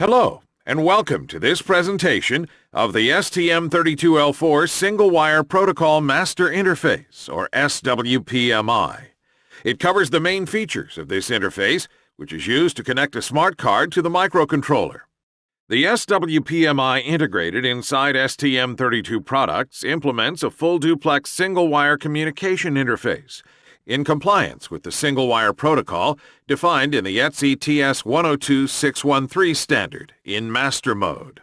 Hello, and welcome to this presentation of the STM32L4 Single Wire Protocol Master Interface, or SWPMI. It covers the main features of this interface, which is used to connect a smart card to the microcontroller. The SWPMI integrated inside STM32 products implements a full duplex single wire communication interface in compliance with the single wire protocol defined in the ETSI TS 102613 standard in master mode.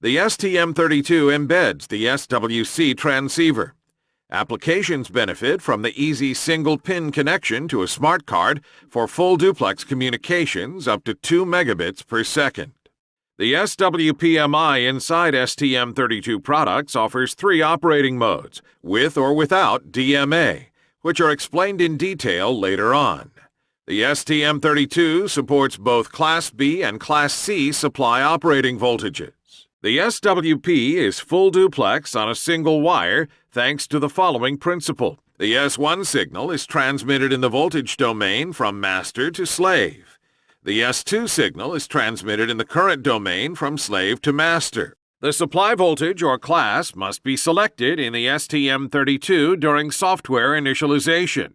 The STM32 embeds the SWP transceiver. Applications benefit from the easy single-pin connection to a smart card for full duplex communications up to 2 megabits per second. The SWPMI inside STM32 products offers three operating modes, with or without DMA, which are explained in detail later on. The STM32 supports both Class B and Class C supply operating voltages. The SWP is full duplex on a single wire thanks to the following principle. The S1 signal is transmitted in the voltage domain from master to slave. The S2 signal is transmitted in the current domain from slave to master. The supply voltage or class must be selected in the STM32 during software initialization.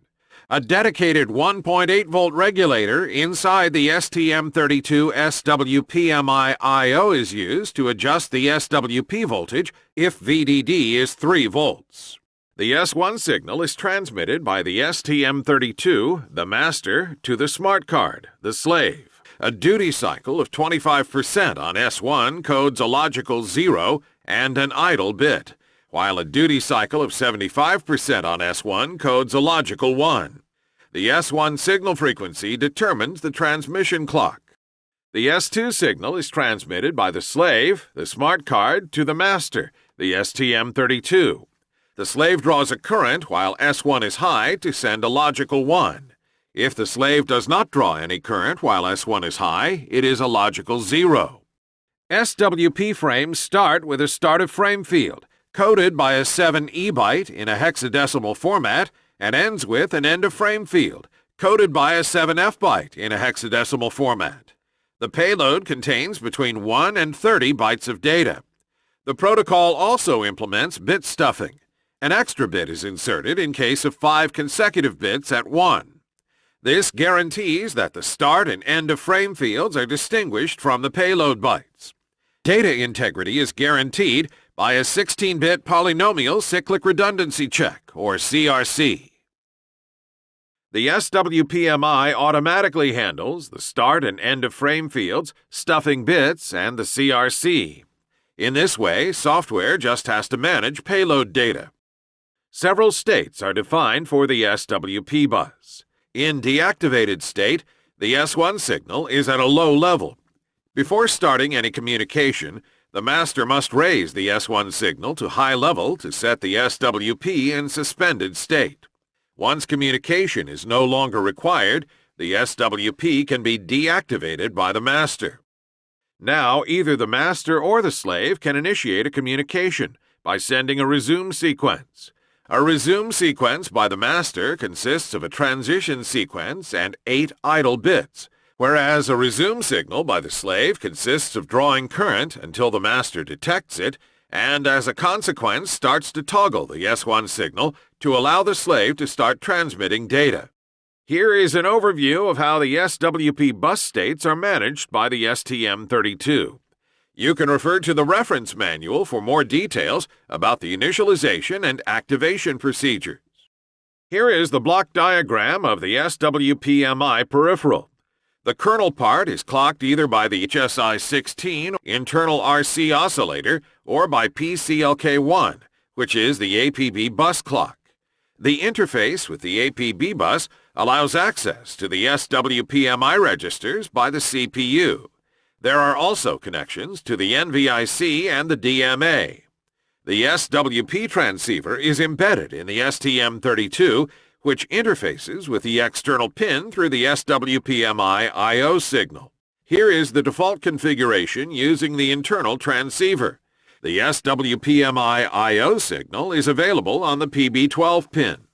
A dedicated 1.8 volt regulator inside the STM32 SWPMI I.O. is used to adjust the SWP voltage if VDD is 3 volts. The S1 signal is transmitted by the STM32, the master, to the smart card, the slave. A duty cycle of 25% on S1 codes a logical 0 and an idle bit, while a duty cycle of 75% on S1 codes a logical 1. The S1 signal frequency determines the transmission clock. The S2 signal is transmitted by the slave, the smart card, to the master, the STM32. The slave draws a current while S1 is high to send a logical 1. If the slave does not draw any current while S1 is high, it is a logical zero. SWP frames start with a start of frame field, coded by a 7E byte in a hexadecimal format, and ends with an end of frame field, coded by a 7F byte in a hexadecimal format. The payload contains between 1 and 30 bytes of data. The protocol also implements bit stuffing. An extra bit is inserted in case of five consecutive bits at 1. This guarantees that the start and end of frame fields are distinguished from the payload bytes. Data integrity is guaranteed by a 16-bit polynomial cyclic redundancy check, or CRC. The SWPMI automatically handles the start and end of frame fields, stuffing bits, and the CRC. In this way, software just has to manage payload data. Several states are defined for the SWP bus. In deactivated state, the S1 signal is at a low level. Before starting any communication, the master must raise the S1 signal to high level to set the SWP in suspended state. Once communication is no longer required, the SWP can be deactivated by the master. Now, either the master or the slave can initiate a communication by sending a resume sequence. A resume sequence by the master consists of a transition sequence and eight idle bits, whereas a resume signal by the slave consists of drawing current until the master detects it and as a consequence starts to toggle the S1 signal to allow the slave to start transmitting data. Here is an overview of how the SWP bus states are managed by the STM32. You can refer to the reference manual for more details about the initialization and activation procedures. Here is the block diagram of the SWPMI peripheral. The kernel part is clocked either by the HSI-16 internal RC oscillator or by PCLK1, which is the APB bus clock. The interface with the APB bus allows access to the SWPMI registers by the CPU. There are also connections to the NVIC and the DMA. The SWP transceiver is embedded in the STM32, which interfaces with the external pin through the SWPMI I.O. signal. Here is the default configuration using the internal transceiver. The SWPMI I.O. signal is available on the PB12 pin.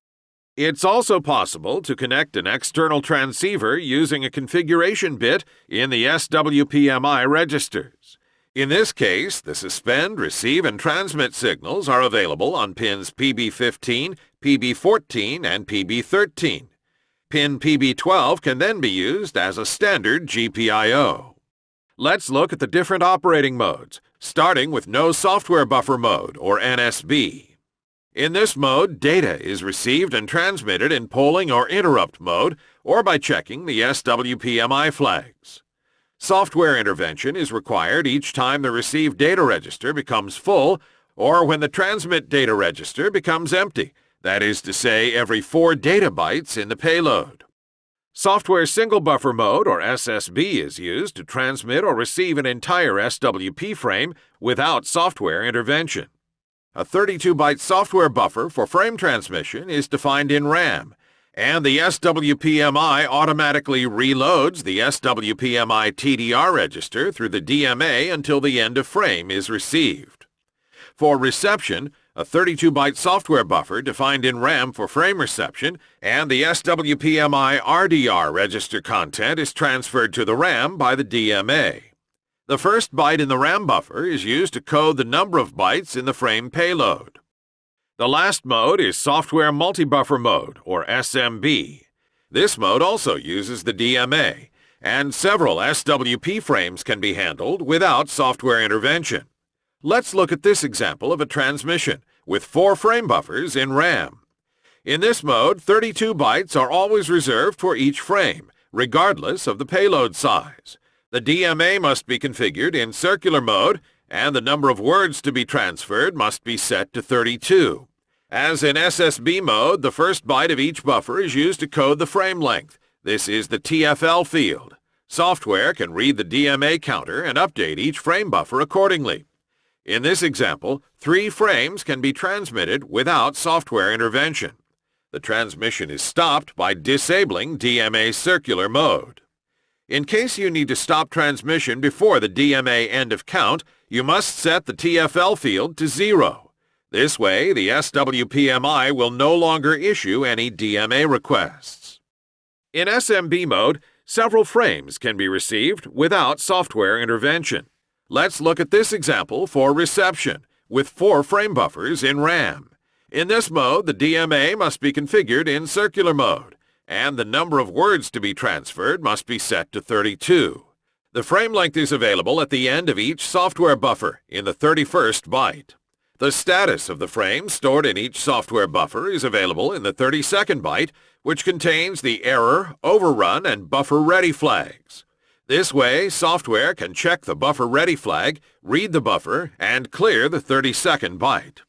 It's also possible to connect an external transceiver using a configuration bit in the SWPMI registers. In this case, the suspend, receive, and transmit signals are available on pins PB15, PB14, and PB13. Pin PB12 can then be used as a standard GPIO. Let's look at the different operating modes, starting with No Software Buffer Mode, or NSB. In this mode, data is received and transmitted in polling or interrupt mode or by checking the SWPMI flags. Software intervention is required each time the received data register becomes full or when the transmit data register becomes empty, that is to say every 4 data bytes in the payload. Software Single Buffer Mode, or SSB, is used to transmit or receive an entire SWP frame without software intervention. A 32-byte software buffer for frame transmission is defined in RAM, and the SWPMI automatically reloads the SWPMI TDR register through the DMA until the end of frame is received. For reception, a 32-byte software buffer defined in RAM for frame reception, and the SWPMI RDR register content is transferred to the RAM by the DMA. The first byte in the RAM buffer is used to code the number of bytes in the frame payload. The last mode is Software Multi-Buffer Mode, or SMB. This mode also uses the DMA, and several SWP frames can be handled without software intervention. Let's look at this example of a transmission with four frame buffers in RAM. In this mode, 32 bytes are always reserved for each frame, regardless of the payload size. The DMA must be configured in circular mode, and the number of words to be transferred must be set to 32. As in SSB mode, the first byte of each buffer is used to code the frame length. This is the TFL field. Software can read the DMA counter and update each frame buffer accordingly. In this example, three frames can be transmitted without software intervention. The transmission is stopped by disabling DMA circular mode. In case you need to stop transmission before the DMA end of count, you must set the TFL field to zero. This way, the SWPMI will no longer issue any DMA requests. In SMB mode, several frames can be received without software intervention. Let's look at this example for reception, with four frame buffers in RAM. In this mode, the DMA must be configured in circular mode and the number of words to be transferred must be set to 32. The frame length is available at the end of each software buffer in the 31st byte. The status of the frame stored in each software buffer is available in the 32nd byte, which contains the error, overrun, and buffer ready flags. This way, software can check the buffer ready flag, read the buffer, and clear the 32nd byte.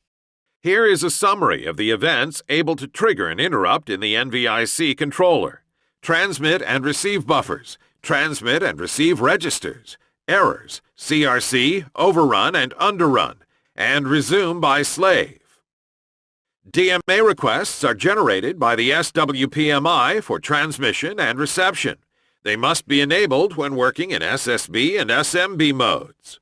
Here is a summary of the events able to trigger an interrupt in the NVIC controller. Transmit and receive buffers, transmit and receive registers, errors, CRC, overrun and underrun, and resume by slave. DMA requests are generated by the SWPMI for transmission and reception. They must be enabled when working in SSB and SMB modes.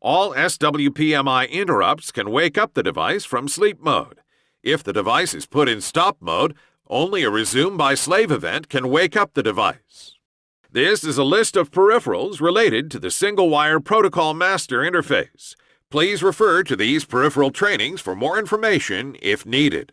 All SWPMI interrupts can wake up the device from sleep mode. If the device is put in stop mode, only a resume by slave event can wake up the device. This is a list of peripherals related to the Single Wire Protocol Master interface. Please refer to these peripheral trainings for more information if needed.